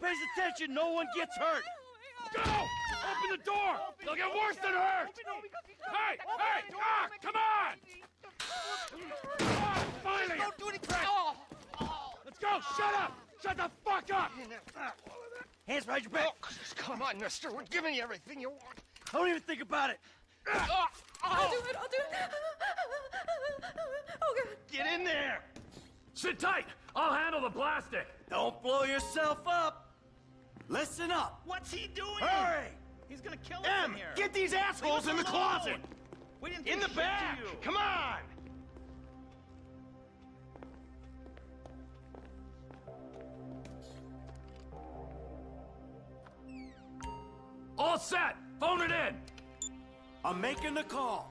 pays attention, no one gets hurt. Go! Open the door! They'll get worse than hurt! Hey! Hey! Ah! Come on! Ah, finally! Don't do anything! Let's go! Shut up! Shut the fuck up! Hands behind your back. Oh, come on, mister. We're giving you everything you want. I Don't even think about it. I'll do it, I'll do it. Oh, God. Get in there. Sit tight! I'll handle the plastic! Don't blow yourself up. Listen up. What's he doing? Hurry. He's gonna kill us Em, in here. get these assholes in the closet. We didn't In the back. Come on. All set! Phone it in! I'm making the call.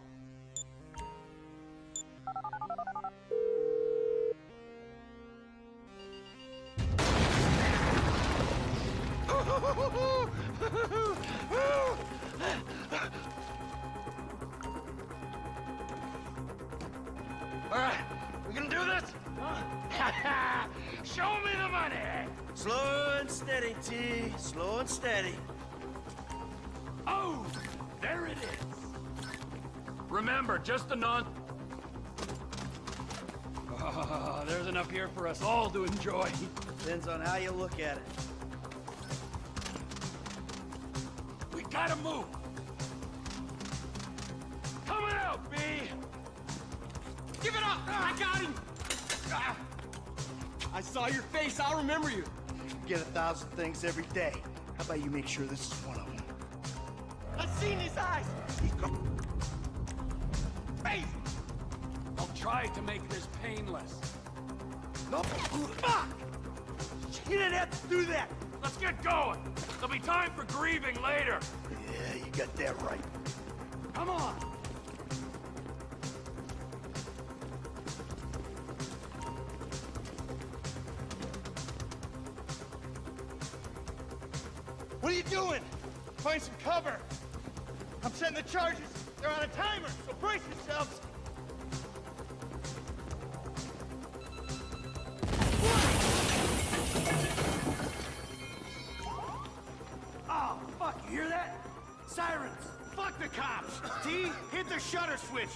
All right, we gonna do this? Show me the money! Slow and steady, T. Slow and steady. Oh! There it is! Remember, just a non... Ah, there's enough here for us all to enjoy. Depends on how you look at it. Gotta move! Coming out, B! Give it up! I got him! Ah. I saw your face. I'll remember you. Get a thousand things every day. How about you make sure this is one of them? I've seen his eyes. He's Crazy! I'll try to make this painless. No. Fuck! You didn't have to do that. Let's get going! There'll be time for grieving later! Yeah, you got that right. Come on! What are you doing? Find some cover. I'm setting the charges. They're on a timer, so brace yourselves. Shutter switch.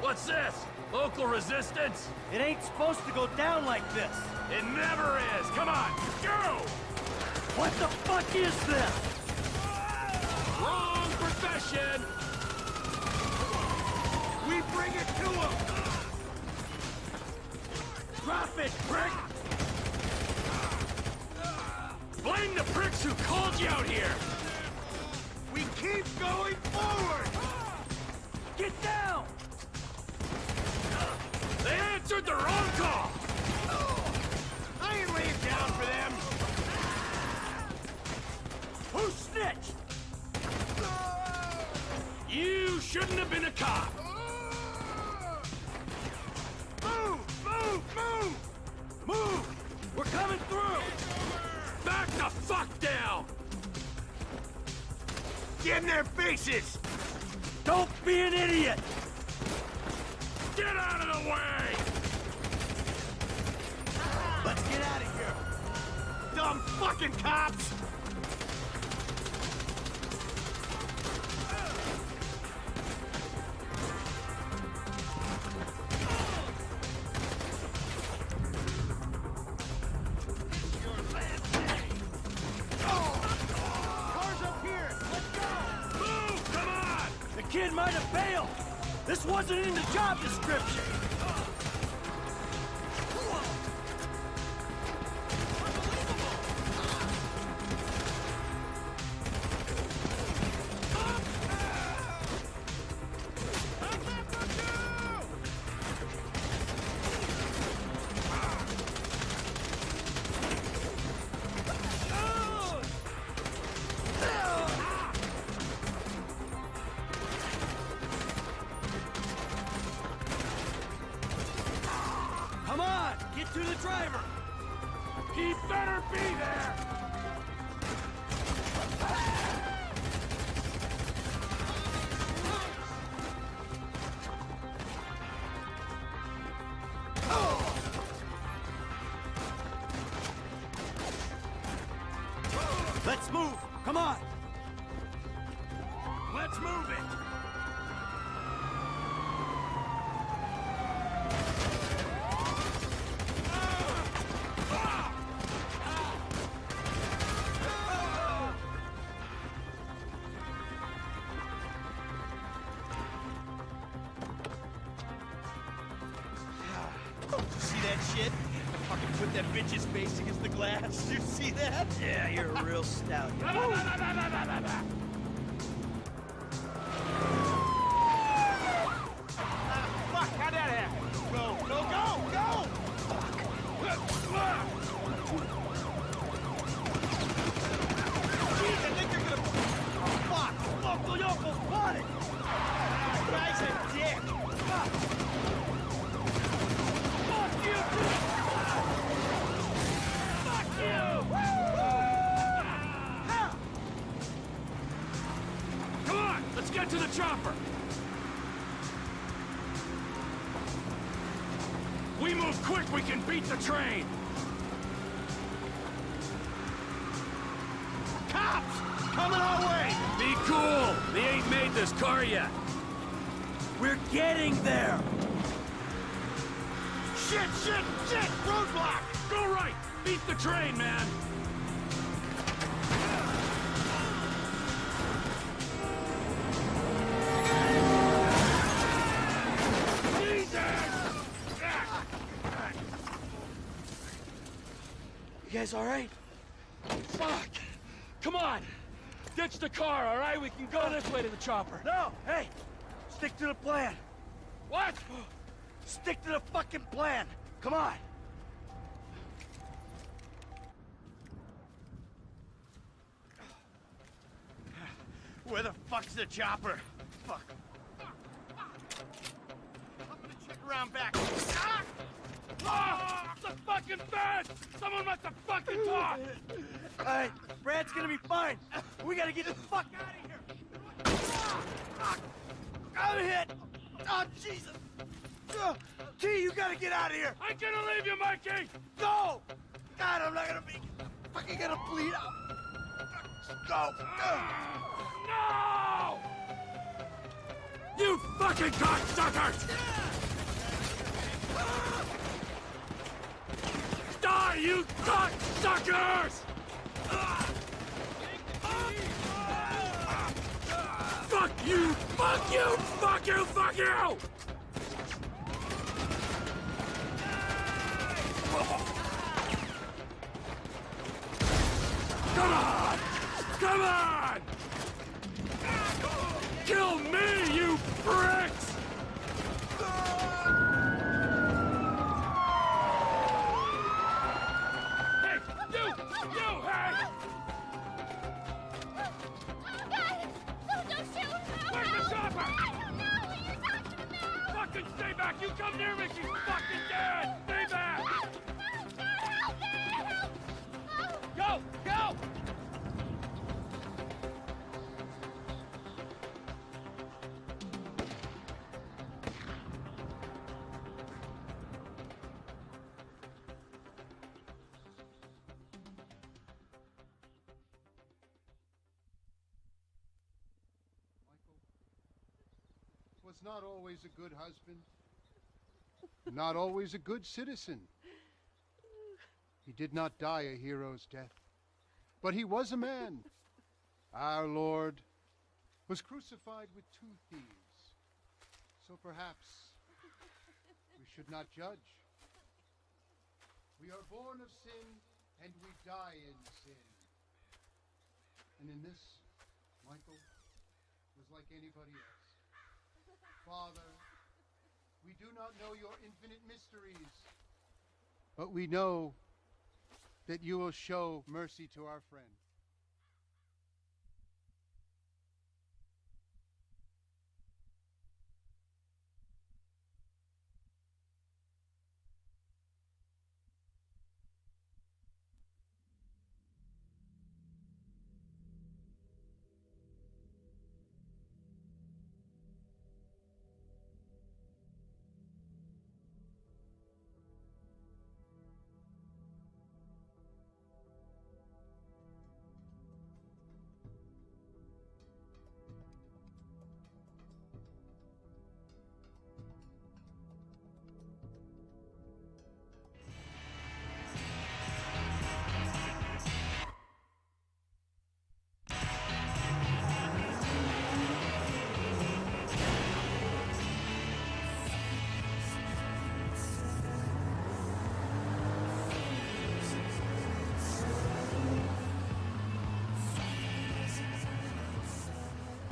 What's this? Local resistance? It ain't supposed to go down like this. It never is! Come on, go! What the fuck is this? Wrong profession! We bring it to him! Drop it, prick! Blame the pricks who called you out here! We keep going forward! Get down! They answered the wrong call! I ain't laying down for them. Who snitched? You shouldn't have been a cop! Move! Move! Move! Move! We're coming through! Back the fuck down! Get in their faces! Be an idiot! Get out of the way! Let's get out of here! Dumb fucking cops! Kid might have bailed! This wasn't in the job description! He better be there! That shit? Fucking put that bitch's face against the glass. You see that? Yeah, you're a real stallion. We move quick, we can beat the train. Cops! Coming our way! Be cool. They ain't made this car yet. We're getting there! Shit, shit, shit! Roadblock! Go right. Beat the train, man. Guys alright? Fuck! Come on! Ditch the car, all right? We can go this way to the chopper. No! Hey! Stick to the plan! What? Stick to the fucking plan! Come on! Where the fuck's the chopper? Fuck. I'm gonna check around back. Ah! Ah! Fucking fence! Someone must have fucking talked! Alright, Brad's gonna be fine. We gotta get the fuck out of here. Ah! Fuck! I'm hit! Oh, Jesus! T, you gotta get out of here! I'm gonna leave you, Mikey! Go! God, I'm not gonna be fucking gonna bleed out. Go! No! You fucking cocksuckers! Die, you cocksuckers! Fuck you! Fuck you! Fuck you! Fuck you! Come on! Come on! Kill me, you pricks! Was not always a good husband, not always a good citizen. He did not die a hero's death, but he was a man. Our Lord was crucified with two thieves. So perhaps we should not judge. We are born of sin and we die in sin. And in this, Michael was like anybody else. Father, we do not know your infinite mysteries, but we know that you will show mercy to our friend.